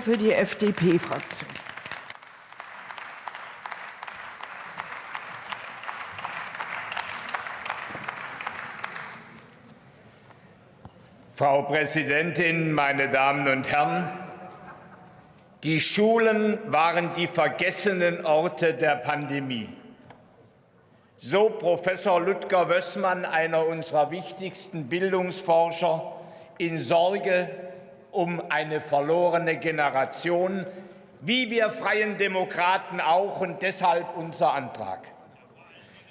für die FDP-Fraktion. Frau Präsidentin, meine Damen und Herren! Die Schulen waren die vergessenen Orte der Pandemie. So Professor Ludger Wössmann, einer unserer wichtigsten Bildungsforscher, in Sorge um eine verlorene Generation, wie wir Freien Demokraten auch und deshalb unser Antrag.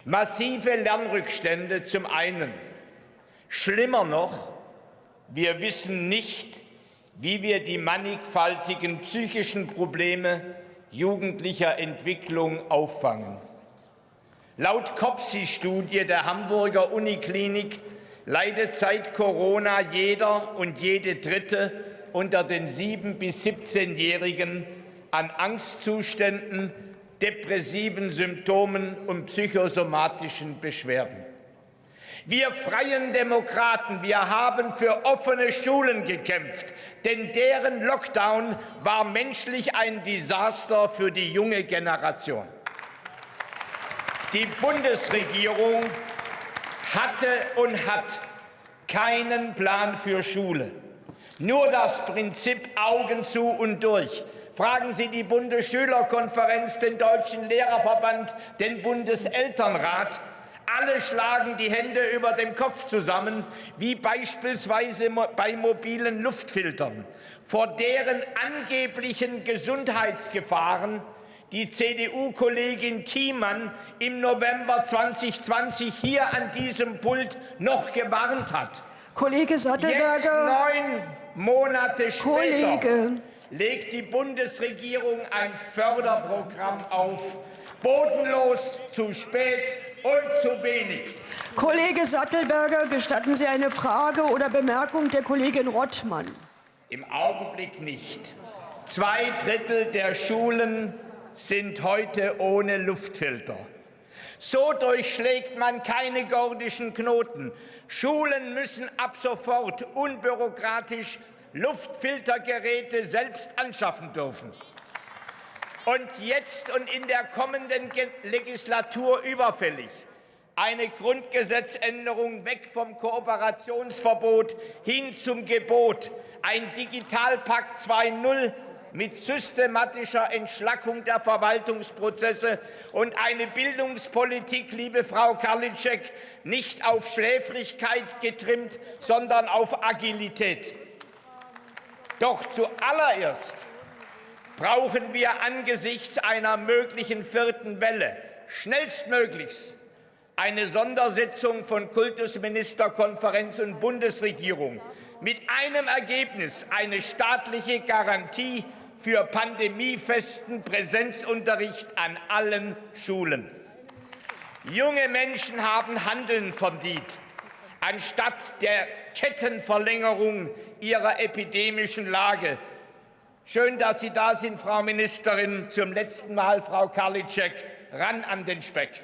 Massive Lernrückstände zum einen. Schlimmer noch, wir wissen nicht, wie wir die mannigfaltigen psychischen Probleme jugendlicher Entwicklung auffangen. Laut COPSI-Studie der Hamburger Uniklinik leidet seit Corona jeder und jede Dritte unter den 7- bis 17-Jährigen an Angstzuständen, depressiven Symptomen und psychosomatischen Beschwerden. Wir freien Demokraten, wir haben für offene Schulen gekämpft, denn deren Lockdown war menschlich ein Desaster für die junge Generation. Die Bundesregierung hatte und hat keinen Plan für Schule. Nur das Prinzip Augen zu und durch. Fragen Sie die Bundesschülerkonferenz, den Deutschen Lehrerverband, den Bundeselternrat. Alle schlagen die Hände über dem Kopf zusammen, wie beispielsweise bei mobilen Luftfiltern, vor deren angeblichen Gesundheitsgefahren die CDU-Kollegin Thiemann im November 2020 hier an diesem Pult noch gewarnt hat. Kollege Sattelberger. Jetzt neun Monate später Kollege. legt die Bundesregierung ein Förderprogramm auf. Bodenlos, zu spät und zu wenig. Kollege Sattelberger, gestatten Sie eine Frage oder Bemerkung der Kollegin Rottmann? Im Augenblick nicht. Zwei Drittel der Schulen sind heute ohne Luftfilter. So durchschlägt man keine gordischen Knoten. Schulen müssen ab sofort unbürokratisch Luftfiltergeräte selbst anschaffen dürfen. Und jetzt und in der kommenden Legislatur überfällig eine Grundgesetzänderung weg vom Kooperationsverbot hin zum Gebot, ein Digitalpakt 2.0 mit systematischer Entschlackung der Verwaltungsprozesse und eine Bildungspolitik, liebe Frau Karliczek, nicht auf Schläfrigkeit getrimmt, sondern auf Agilität. Doch zuallererst brauchen wir angesichts einer möglichen vierten Welle schnellstmöglichst eine Sondersitzung von Kultusministerkonferenz und Bundesregierung mit einem Ergebnis, eine staatliche Garantie für pandemiefesten Präsenzunterricht an allen Schulen. Junge Menschen haben Handeln verdient, anstatt der Kettenverlängerung ihrer epidemischen Lage. Schön, dass Sie da sind, Frau Ministerin. Zum letzten Mal, Frau Karliczek, ran an den Speck.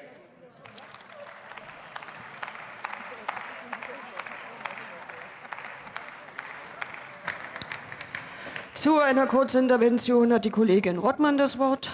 Zu einer Kurzintervention hat die Kollegin Rottmann das Wort.